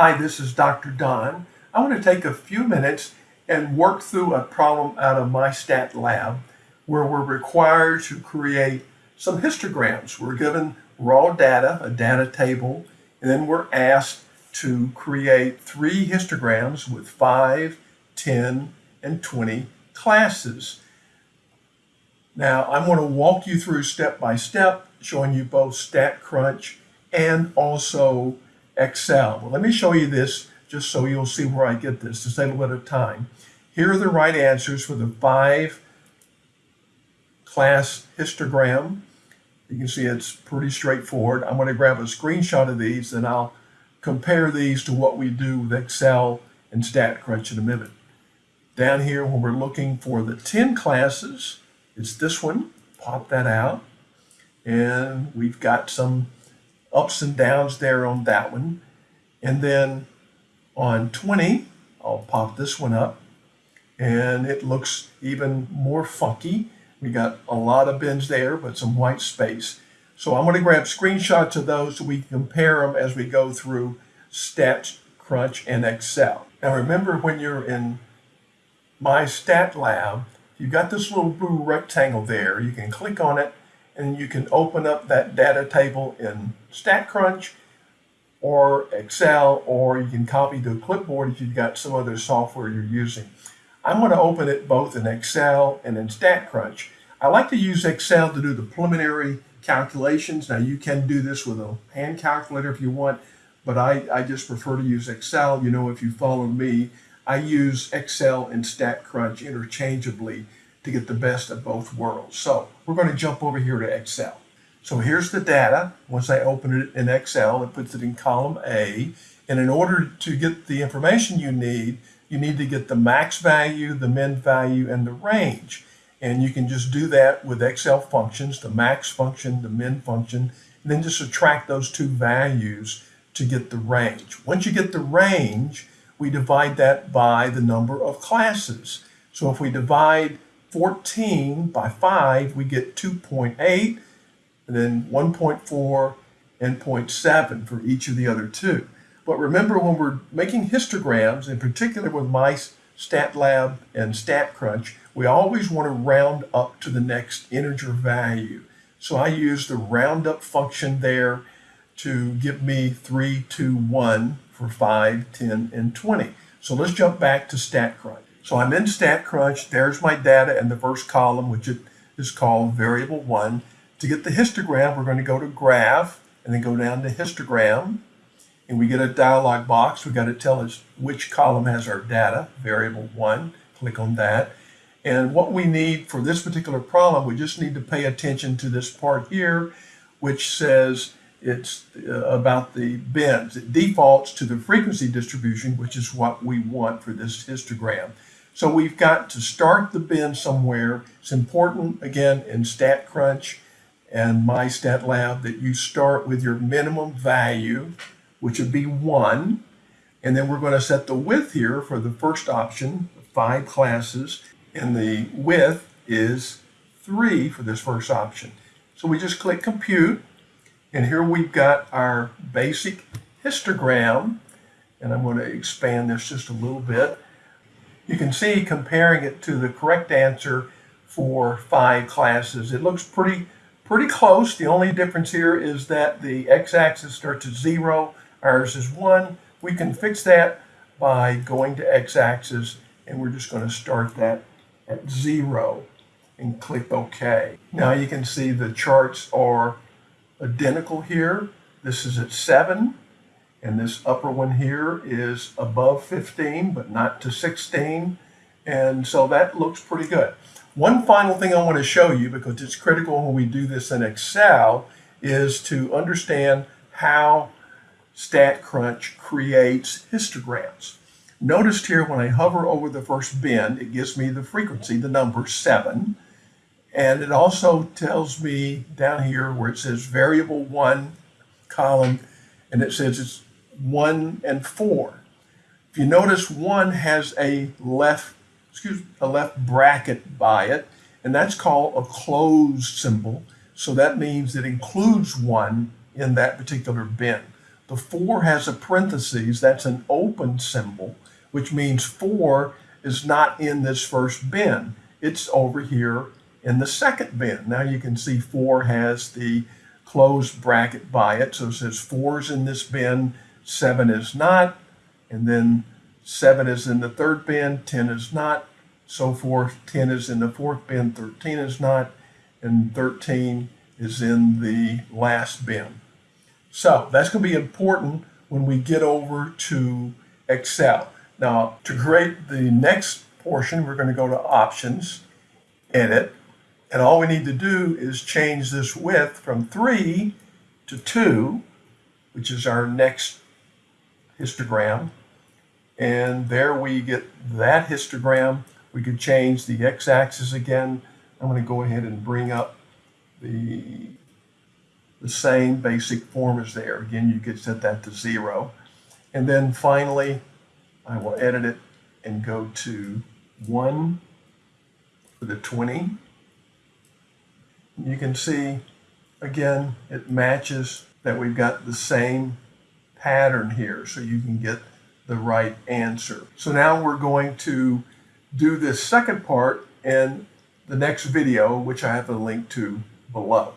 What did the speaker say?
Hi, this is Dr. Don. I want to take a few minutes and work through a problem out of my stat lab where we're required to create some histograms. We're given raw data, a data table, and then we're asked to create three histograms with 5, 10, and 20 classes. Now, I'm going to walk you through step by step, showing you both StatCrunch and also Excel. Well, let me show you this just so you'll see where I get this to save a little bit of time. Here are the right answers for the five class histogram. You can see it's pretty straightforward. I'm going to grab a screenshot of these and I'll compare these to what we do with Excel and StatCrunch in a minute. Down here when we're looking for the 10 classes, it's this one. Pop that out. And we've got some ups and downs there on that one. And then on 20, I'll pop this one up and it looks even more funky. We got a lot of bins there, but some white space. So I'm going to grab screenshots of those so we can compare them as we go through Stats, Crunch, and Excel. Now remember when you're in My Stat Lab, you've got this little blue rectangle there. You can click on it and you can open up that data table in StatCrunch or Excel, or you can copy to a clipboard if you've got some other software you're using. I'm going to open it both in Excel and in StatCrunch. I like to use Excel to do the preliminary calculations. Now you can do this with a hand calculator if you want, but I, I just prefer to use Excel. You know, if you follow me, I use Excel and StatCrunch interchangeably to get the best of both worlds. So we're going to jump over here to Excel. So here's the data. Once I open it in Excel, it puts it in column A. And in order to get the information you need, you need to get the max value, the min value, and the range. And you can just do that with Excel functions, the max function, the min function, and then just subtract those two values to get the range. Once you get the range, we divide that by the number of classes. So if we divide 14 by 5, we get 2.8, and then 1.4 and 0.7 for each of the other two. But remember when we're making histograms, in particular with mice, StatLab, and StatCrunch, we always want to round up to the next integer value. So I use the roundup function there to give me 3, 2, 1 for 5, 10, and 20. So let's jump back to StatCrunch. So I'm in StatCrunch, there's my data in the first column, which is called variable 1. To get the histogram, we're going to go to graph and then go down to histogram. And we get a dialog box. We've got to tell us which column has our data, variable 1. Click on that. And what we need for this particular problem, we just need to pay attention to this part here, which says it's uh, about the bins. It defaults to the frequency distribution, which is what we want for this histogram. So we've got to start the bin somewhere. It's important, again, in StatCrunch and MyStatLab that you start with your minimum value, which would be 1. And then we're going to set the width here for the first option, five classes. And the width is 3 for this first option. So we just click Compute. And here we've got our basic histogram. And I'm going to expand this just a little bit you can see comparing it to the correct answer for five classes. It looks pretty, pretty close. The only difference here is that the x-axis starts at zero, ours is one. We can fix that by going to x-axis and we're just going to start that at zero and click OK. Now you can see the charts are identical here. This is at 7, and this upper one here is above 15, but not to 16. And so that looks pretty good. One final thing I want to show you, because it's critical when we do this in Excel, is to understand how StatCrunch creates histograms. Notice here when I hover over the first bin, it gives me the frequency, the number 7. And it also tells me down here where it says variable 1 column, and it says it's 1 and 4. If you notice, 1 has a left, excuse a left bracket by it, and that's called a closed symbol. So that means it includes 1 in that particular bin. The four has a parentheses, that's an open symbol, which means four is not in this first bin. It's over here in the second bin. Now you can see four has the closed bracket by it. So it says four is in this bin, seven is not, and then seven is in the third bin, 10 is not, so forth. 10 is in the fourth bin, 13 is not, and 13 is in the last bin. So that's going to be important when we get over to Excel. Now, to create the next portion, we're going to go to Options, Edit, and all we need to do is change this width from 3 to 2, which is our next histogram. And there we get that histogram. We could change the x-axis again. I'm going to go ahead and bring up the, the same basic form as there. Again, you could set that to 0. And then finally, I will edit it and go to 1 for the 20. You can see, again, it matches that we've got the same pattern here, so you can get the right answer. So now we're going to do this second part in the next video, which I have a link to below.